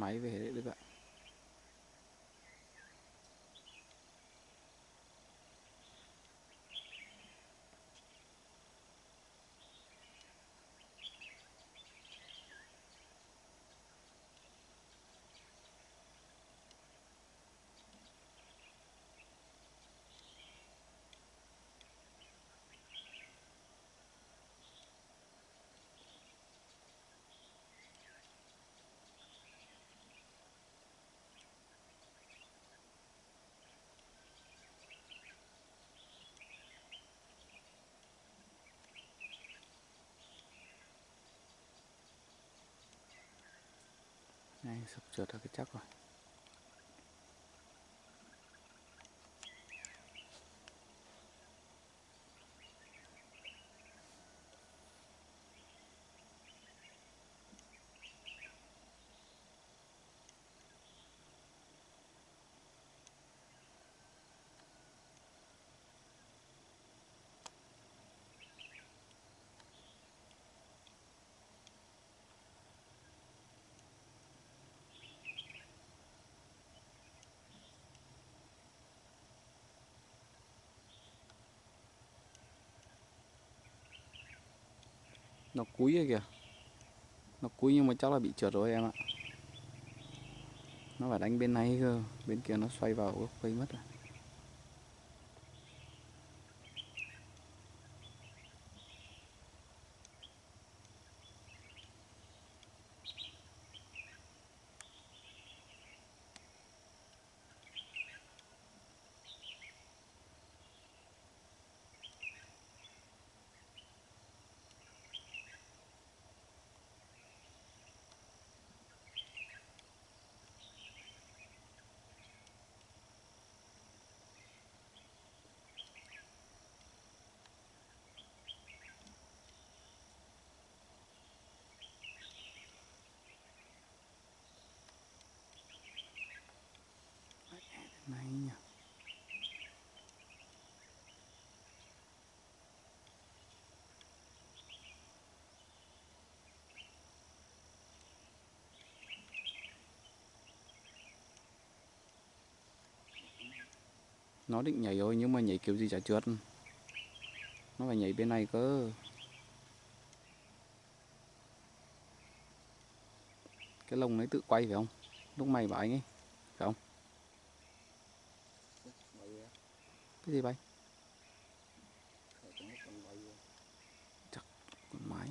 máy về đấy các bạn. Này, sắp trượt ra cái chắc rồi. Nó cúi rồi kìa. Nó cúi nhưng mà chắc là bị trượt rồi em ạ. Nó phải đánh bên này cơ. Bên kia nó xoay vào gốc cây mất rồi này nhỉ nó định nhảy rồi nhưng mà nhảy kiểu gì chả trượt. Nó phải nhảy bên này cơ. Cái lồng nó tự quay phải không? Lúc mày bảo anh ấy, phải không? Cái gì bay chắc con máy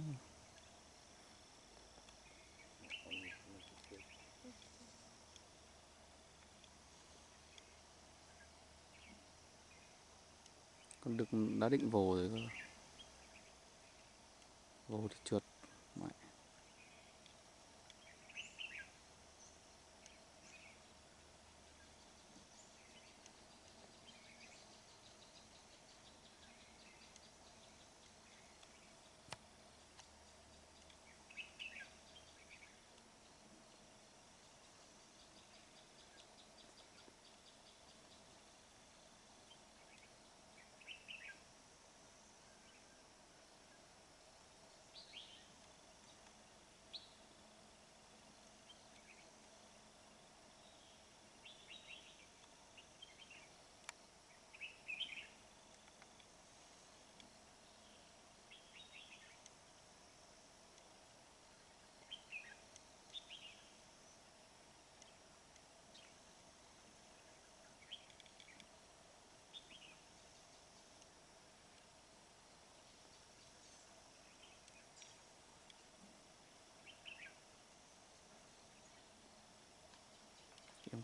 con đực đã định vồ rồi cơ. Vồ thì trượt mẹ.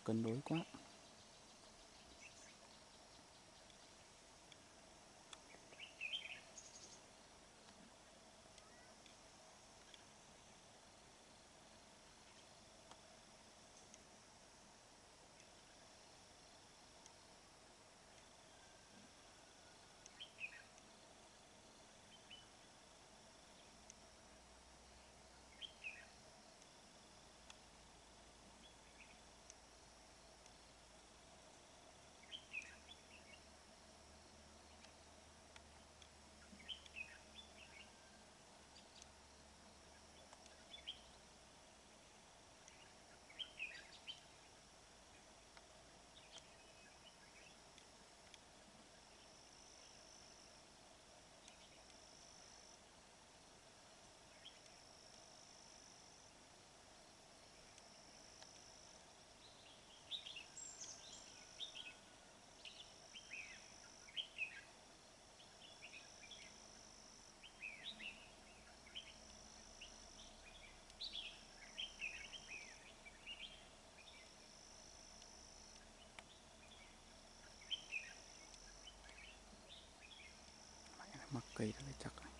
Cân đối quá. Cây nó phải chắc này.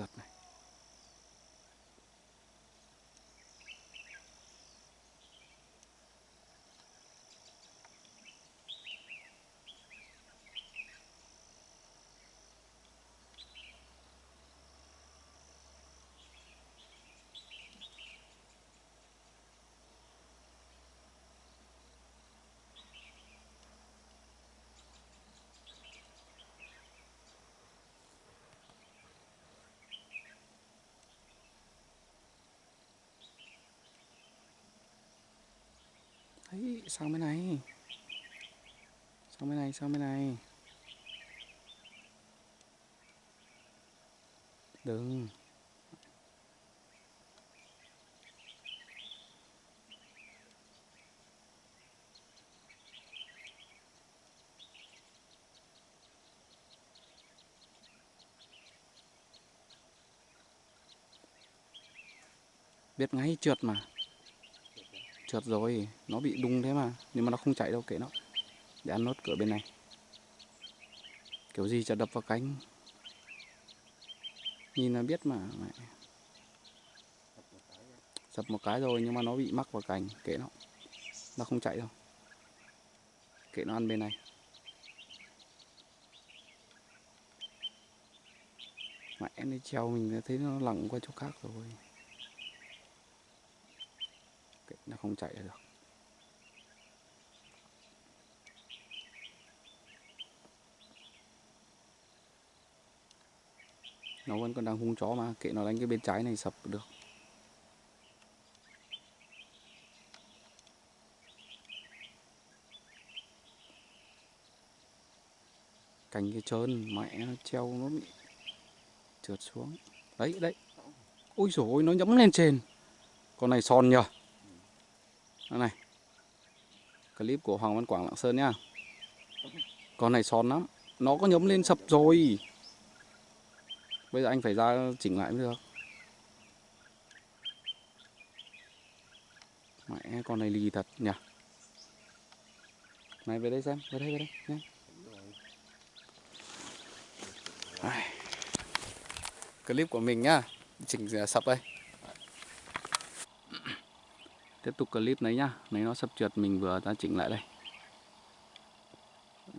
Trượt này ấy sang bên này. Sang bên này sang bên này. Đừng. Biết ngay trượt mà trượt rồi, nó bị đung thế mà, nhưng mà nó không chạy đâu, kệ nó. Để ăn nốt cửa bên này. Kiểu gì chả đập vào cánh. Nhìn là biết mà, mẹ. sập một cái rồi, nhưng mà nó bị mắc vào cành, kệ nó. Nó không chạy đâu. Kệ nó ăn bên này. Mẹ nó treo mình thấy nó lặng qua chỗ khác rồi kệ nó không chạy được. Nó vẫn còn đang hung chó mà, kệ nó đánh cái bên trái này sập được. Cành cái trơn, mẹ nó treo nó bị trượt xuống. Đấy đấy. Ôi rồi nó nhẫm lên trên. Con này son nhờ đây này. Clip của Hoàng Văn Quảng Lạng Sơn nhá. Con này son lắm. Nó có nhấm lên sập rồi. Bây giờ anh phải ra chỉnh lại mới được. Mẹ, con này lì thật nhỉ. Này, về đây xem. Về đây về đây. Nhé clip của mình nhá. Chỉnh sập đây tiếp tục clip này nhá. Này, nó sập trượt, mình vừa ra chỉnh lại đây.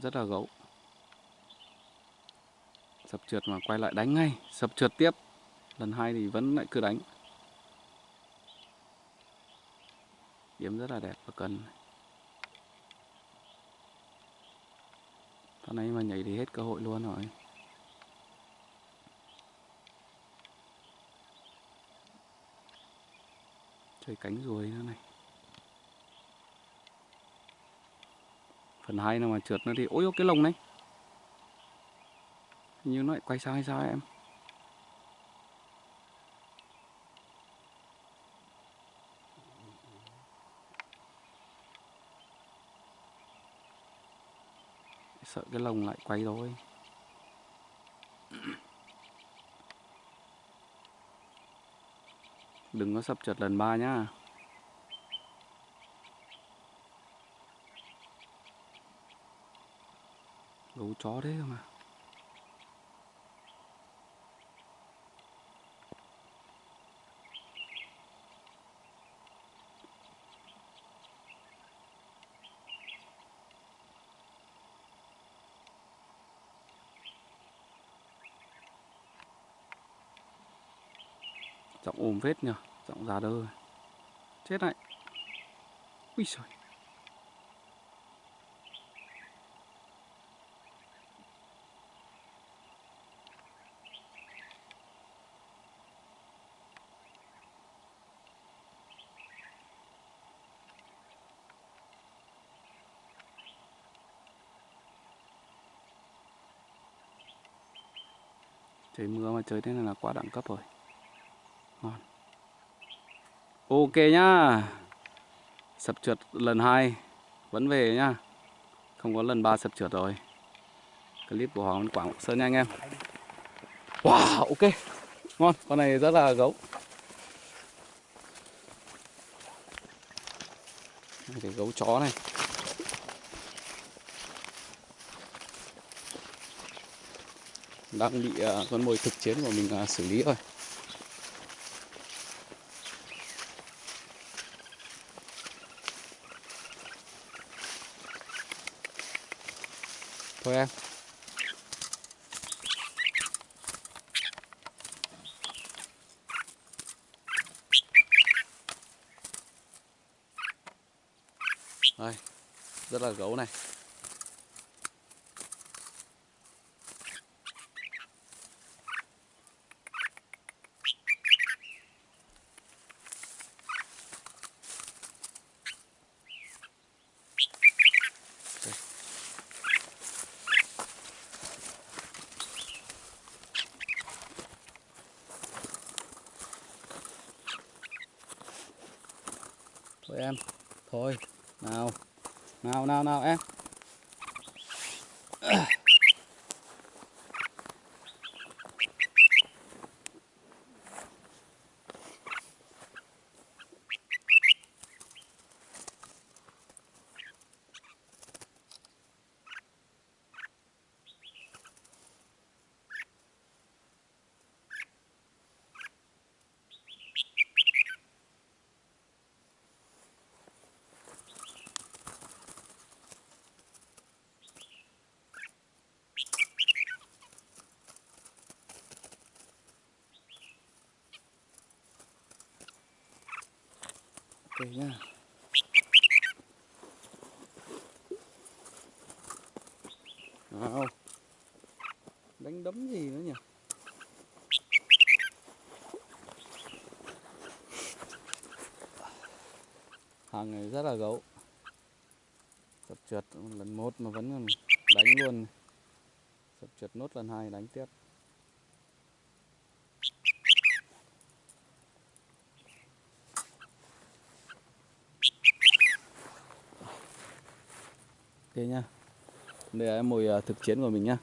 Rất là gấu. Sập trượt mà quay lại đánh ngay. Sập trượt tiếp. Lần hai thì vẫn lại cứ đánh. Điểm rất là đẹp và cần. Con này mà nhảy thì hết cơ hội luôn rồi. Chơi cánh ruồi nữa này. Phần hai nào mà trượt nó thì ôi cái lồng này. Hình như nó lại quay sang hay sao em? Sợ cái lồng lại quay rồi. Đừng có sập trượt lần ba nhá. Gấu chó đấy mà giọng ồm vết nhờ giọng già đơ. Chết này Ui trời, Trời mưa mà chơi thế này là quá đẳng cấp rồi. Ngon. Ok nhá. Sập trượt lần hai vẫn về nhá. Không có lần ba sập trượt rồi. Clip của Hoàng Quảng Sơn nha anh em. Wow, ok. Ngon, con này rất là gấu. Đây, Cái gấu chó này. Đang bị à, con mồi thực chiến của mình à, xử lý rồi. Của em. Đây, rất là gấu này. Của em, thôi, nào, nào, nào, nào em. Ok nha Nào. Đánh đấm gì nữa nhỉ? Hàng này rất là gấu. Sập trượt lần một mà vẫn còn đánh luôn. Sập trượt nốt lần hai, đánh tiếp. Ok nhá. Đây là mồi à, thực chiến của mình nhá.